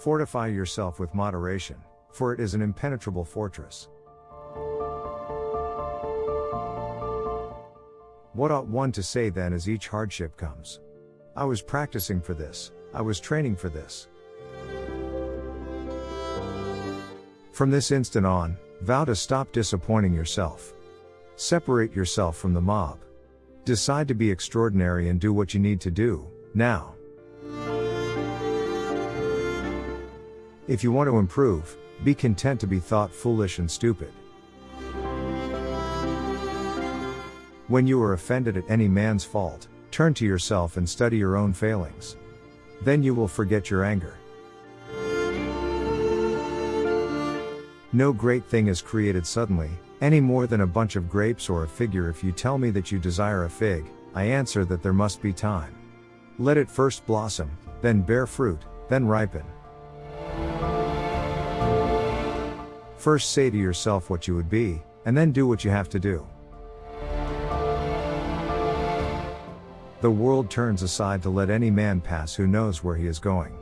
Fortify yourself with moderation, for it is an impenetrable fortress. What ought one to say then as each hardship comes? I was practicing for this, I was training for this. From this instant on, vow to stop disappointing yourself. Separate yourself from the mob. Decide to be extraordinary and do what you need to do, now. If you want to improve, be content to be thought foolish and stupid. When you are offended at any man's fault, turn to yourself and study your own failings. Then you will forget your anger. No great thing is created suddenly, any more than a bunch of grapes or a figure. If you tell me that you desire a fig, I answer that there must be time. Let it first blossom, then bear fruit, then ripen. First say to yourself what you would be, and then do what you have to do. The world turns aside to let any man pass who knows where he is going.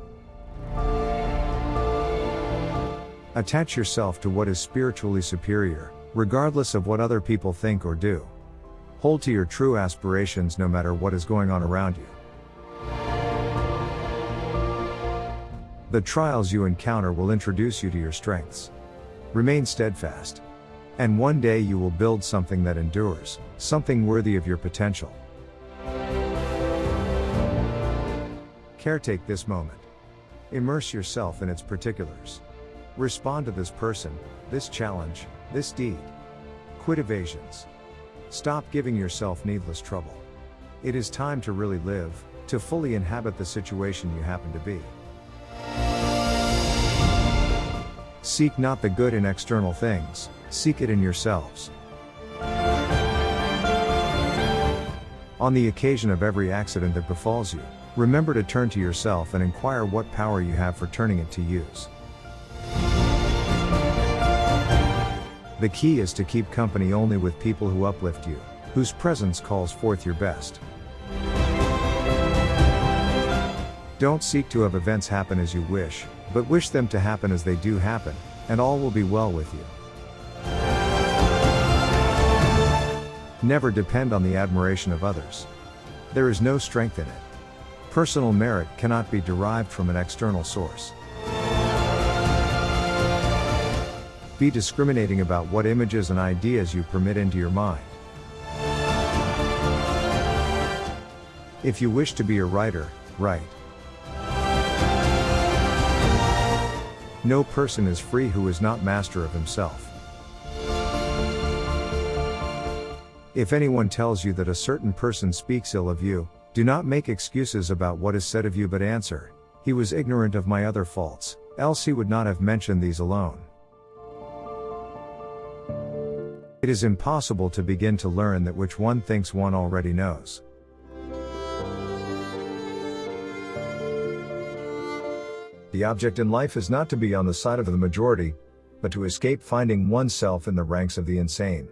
Attach yourself to what is spiritually superior, regardless of what other people think or do. Hold to your true aspirations no matter what is going on around you. The trials you encounter will introduce you to your strengths. Remain steadfast. And one day you will build something that endures, something worthy of your potential. Caretake this moment. Immerse yourself in its particulars. Respond to this person, this challenge, this deed. Quit evasions. Stop giving yourself needless trouble. It is time to really live, to fully inhabit the situation you happen to be. Seek not the good in external things, seek it in yourselves. On the occasion of every accident that befalls you, Remember to turn to yourself and inquire what power you have for turning it to use. The key is to keep company only with people who uplift you, whose presence calls forth your best. Don't seek to have events happen as you wish, but wish them to happen as they do happen, and all will be well with you. Never depend on the admiration of others. There is no strength in it. Personal merit cannot be derived from an external source. Be discriminating about what images and ideas you permit into your mind. If you wish to be a writer, write. No person is free who is not master of himself. If anyone tells you that a certain person speaks ill of you, do not make excuses about what is said of you but answer, He was ignorant of my other faults, else he would not have mentioned these alone. It is impossible to begin to learn that which one thinks one already knows. The object in life is not to be on the side of the majority, but to escape finding oneself in the ranks of the insane.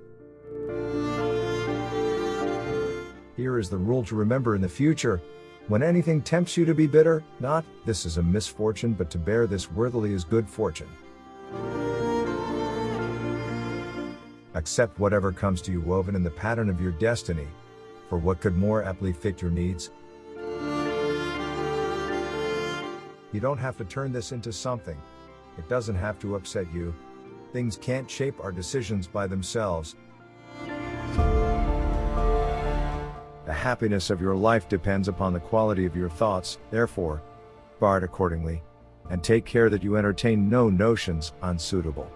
Here is the rule to remember in the future. When anything tempts you to be bitter, not, this is a misfortune, but to bear this worthily is good fortune. Accept whatever comes to you woven in the pattern of your destiny, for what could more aptly fit your needs? You don't have to turn this into something. It doesn't have to upset you. Things can't shape our decisions by themselves, The happiness of your life depends upon the quality of your thoughts, therefore, guard accordingly, and take care that you entertain no notions unsuitable.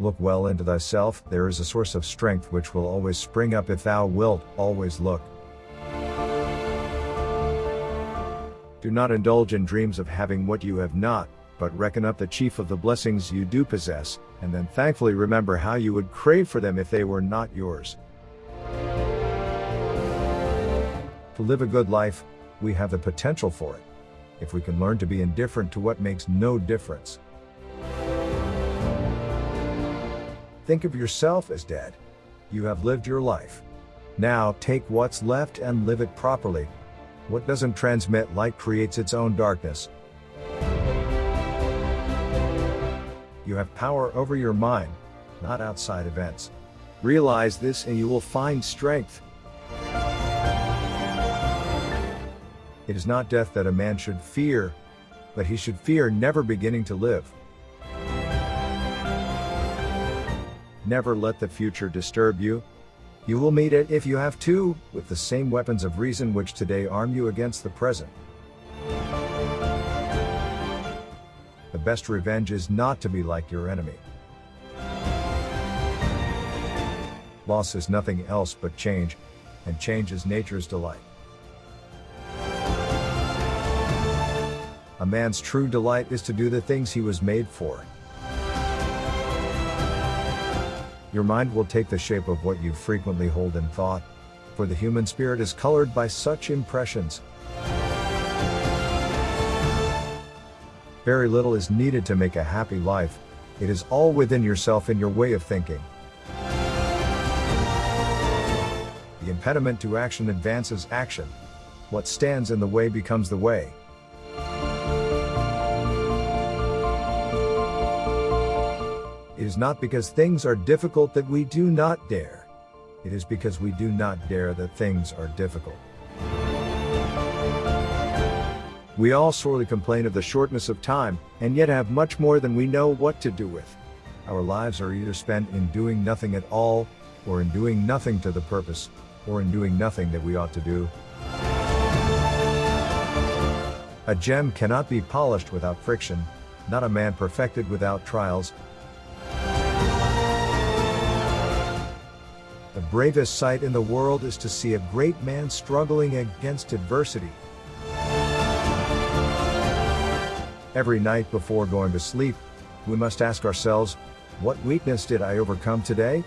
Look well into thyself, there is a source of strength which will always spring up if thou wilt always look. Do not indulge in dreams of having what you have not, but reckon up the chief of the blessings you do possess, and then thankfully remember how you would crave for them if they were not yours. To live a good life, we have the potential for it. If we can learn to be indifferent to what makes no difference. Think of yourself as dead. You have lived your life. Now take what's left and live it properly. What doesn't transmit light creates its own darkness. You have power over your mind, not outside events. Realize this and you will find strength. It is not death that a man should fear, but he should fear never beginning to live. Never let the future disturb you. You will meet it if you have to, with the same weapons of reason which today arm you against the present. The best revenge is not to be like your enemy. Loss is nothing else but change, and change is nature's delight. A man's true delight is to do the things he was made for. Your mind will take the shape of what you frequently hold in thought, for the human spirit is colored by such impressions. Very little is needed to make a happy life, it is all within yourself and your way of thinking. The impediment to action advances action. What stands in the way becomes the way. Is not because things are difficult that we do not dare. It is because we do not dare that things are difficult. We all sorely complain of the shortness of time, and yet have much more than we know what to do with. Our lives are either spent in doing nothing at all, or in doing nothing to the purpose, or in doing nothing that we ought to do. A gem cannot be polished without friction, not a man perfected without trials, bravest sight in the world is to see a great man struggling against adversity. Every night before going to sleep, we must ask ourselves, what weakness did I overcome today?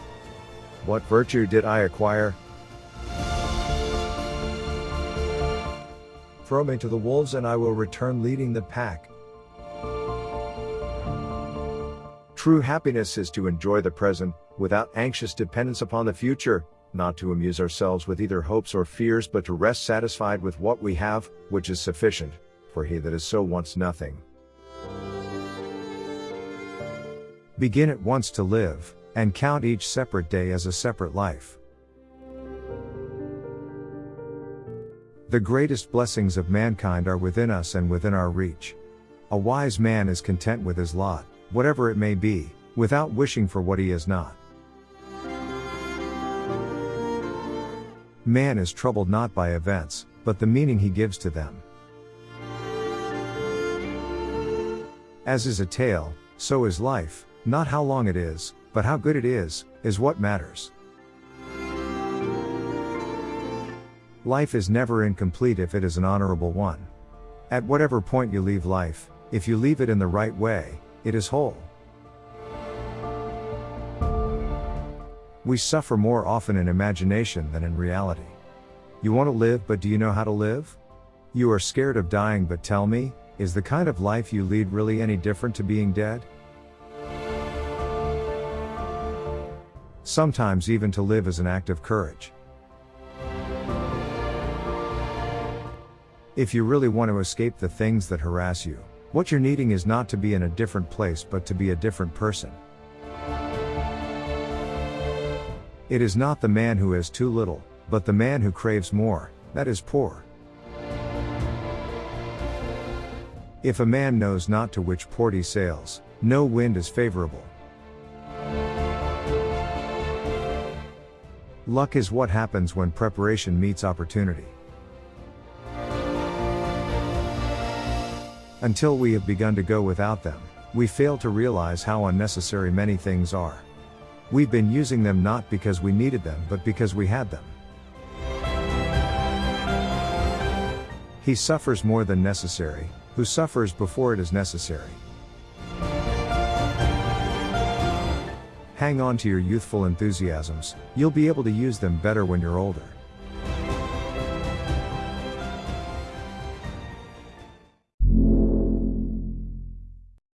What virtue did I acquire? Throw me to the wolves and I will return leading the pack. True happiness is to enjoy the present, without anxious dependence upon the future, not to amuse ourselves with either hopes or fears but to rest satisfied with what we have, which is sufficient, for he that is so wants nothing. Begin at once to live, and count each separate day as a separate life. The greatest blessings of mankind are within us and within our reach. A wise man is content with his lot, whatever it may be, without wishing for what he is not. Man is troubled not by events, but the meaning he gives to them. As is a tale, so is life, not how long it is, but how good it is, is what matters. Life is never incomplete if it is an honorable one. At whatever point you leave life, if you leave it in the right way, it is whole. We suffer more often in imagination than in reality. You want to live but do you know how to live? You are scared of dying but tell me, is the kind of life you lead really any different to being dead? Sometimes even to live is an act of courage. If you really want to escape the things that harass you, what you're needing is not to be in a different place but to be a different person. It is not the man who has too little, but the man who craves more, that is poor. If a man knows not to which port he sails, no wind is favorable. Luck is what happens when preparation meets opportunity. Until we have begun to go without them, we fail to realize how unnecessary many things are. We've been using them not because we needed them but because we had them. He suffers more than necessary, who suffers before it is necessary. Hang on to your youthful enthusiasms, you'll be able to use them better when you're older.